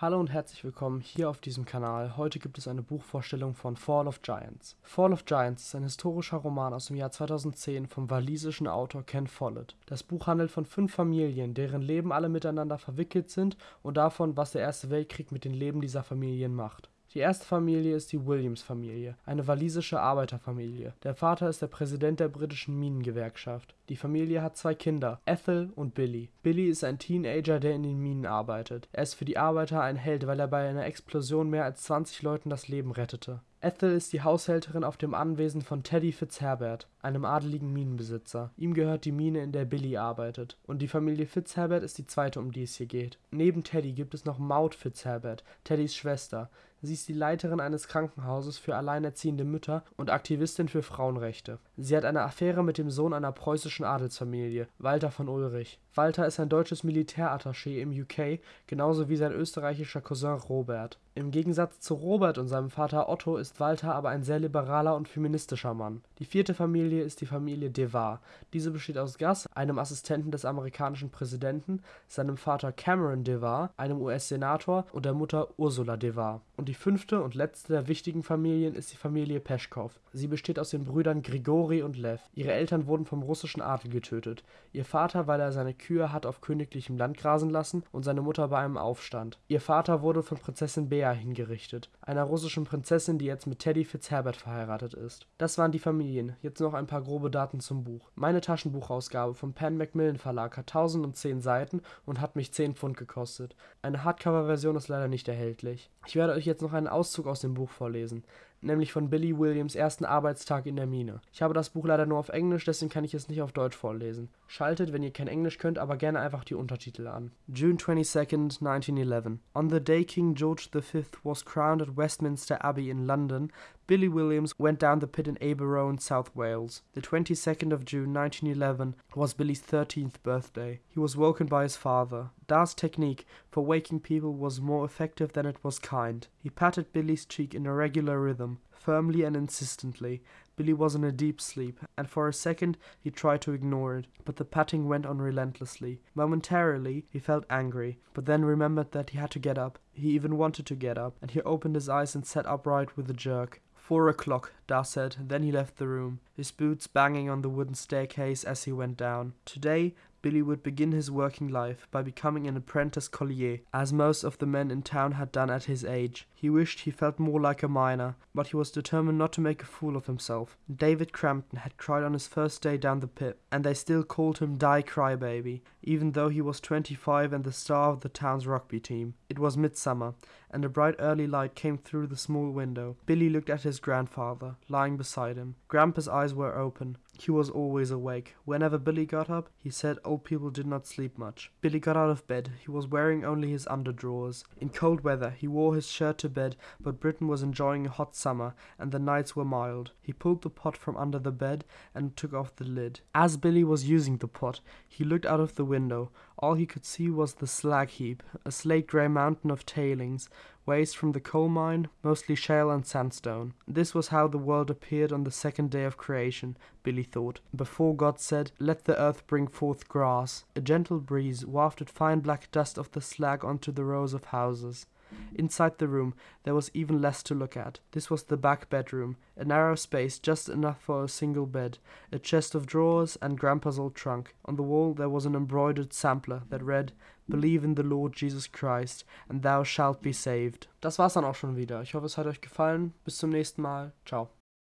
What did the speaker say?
Hallo und herzlich willkommen hier auf diesem Kanal. Heute gibt es eine Buchvorstellung von Fall of Giants. Fall of Giants ist ein historischer Roman aus dem Jahr 2010 vom walisischen Autor Ken Follett. Das Buch handelt von fünf Familien, deren Leben alle miteinander verwickelt sind und davon, was der Erste Weltkrieg mit den Leben dieser Familien macht. Die erste Familie ist die Williams-Familie, eine walisische Arbeiterfamilie. Der Vater ist der Präsident der britischen Minengewerkschaft. Die Familie hat zwei Kinder, Ethel und Billy. Billy ist ein Teenager, der in den Minen arbeitet. Er ist für die Arbeiter ein Held, weil er bei einer Explosion mehr als 20 Leuten das Leben rettete. Ethel ist die Haushälterin auf dem Anwesen von Teddy Fitzherbert, einem adeligen Minenbesitzer. Ihm gehört die Mine, in der Billy arbeitet. Und die Familie Fitzherbert ist die zweite, um die es hier geht. Neben Teddy gibt es noch Maud Fitzherbert, Teddys Schwester. Sie ist die Leiterin eines Krankenhauses für alleinerziehende Mütter und Aktivistin für Frauenrechte. Sie hat eine Affäre mit dem Sohn einer preußischen Adelsfamilie, Walter von Ulrich. Walter ist ein deutsches Militärattaché im UK, genauso wie sein österreichischer Cousin Robert. Im Gegensatz zu Robert und seinem Vater Otto ist Walter aber ein sehr liberaler und feministischer Mann. Die vierte Familie ist die Familie de Var. Diese besteht aus Gus, einem Assistenten des amerikanischen Präsidenten, seinem Vater Cameron de Var, einem US-Senator und der Mutter Ursula de Var. Und die fünfte und letzte der wichtigen Familien ist die Familie Peschkow. Sie besteht aus den Brüdern Grigori und Lev. Ihre Eltern wurden vom russischen Adel getötet. Ihr Vater, weil er seine Kühe hat auf königlichem Land grasen lassen und seine Mutter bei einem Aufstand. Ihr Vater wurde von Prinzessin Bea hingerichtet, einer russischen Prinzessin, die jetzt mit Teddy Fitzherbert verheiratet ist. Das waren die Familien, jetzt noch ein paar grobe Daten zum Buch. Meine Taschenbuchausgabe vom Pan Macmillan Verlag hat 1010 Seiten und hat mich 10 Pfund gekostet. Eine Hardcover-Version ist leider nicht erhältlich. Ich werde euch jetzt noch einen Auszug aus dem Buch vorlesen nämlich von Billy Williams ersten Arbeitstag in der Mine. Ich habe das Buch leider nur auf Englisch, deswegen kann ich es nicht auf Deutsch vorlesen. Schaltet, wenn ihr kein Englisch könnt, aber gerne einfach die Untertitel an. June 22nd, 1911. On the day King George V was crowned at Westminster Abbey in London, Billy Williams went down the pit in Aberone, South Wales. The 22nd of June 1911 was Billy's 13th birthday. He was woken by his father. Da's technique for waking people was more effective than it was kind. He patted Billy's cheek in a regular rhythm, firmly and insistently. Billy was in a deep sleep, and for a second he tried to ignore it, but the patting went on relentlessly. Momentarily he felt angry, but then remembered that he had to get up. He even wanted to get up, and he opened his eyes and sat upright with a jerk. Four o'clock, Da said, then he left the room, his boots banging on the wooden staircase as he went down. Today, Billy would begin his working life by becoming an apprentice collier, as most of the men in town had done at his age. He wished he felt more like a miner, but he was determined not to make a fool of himself. David Crampton had cried on his first day down the pit, and they still called him Die Crybaby, even though he was twenty-five and the star of the town's rugby team. It was midsummer, and a bright early light came through the small window. Billy looked at his grandfather, lying beside him. Grandpa's eyes were open. He was always awake. Whenever Billy got up, he said old people did not sleep much. Billy got out of bed. He was wearing only his underdrawers. In cold weather, he wore his shirt to bed, but Britain was enjoying a hot summer, and the nights were mild. He pulled the pot from under the bed and took off the lid. As Billy was using the pot, he looked out of the window. All he could see was the slag heap, a slate grey mountain of tailings, waste from the coal mine, mostly shale and sandstone. This was how the world appeared on the second day of creation, Billy thought, before God said, Let the earth bring forth grass. A gentle breeze wafted fine black dust of the slag onto the rows of houses. Inside the room there was even less to look at. This was the back bedroom, a narrow space just enough for a single bed, a chest of drawers, and Grandpa's old trunk. On the wall there was an embroidered sampler that read Believe in the Lord Jesus Christ and thou shalt be saved. Das war's dann auch schon wieder. Ich hoffe, es hat euch gefallen. Bis zum nächsten Mal. Ciao.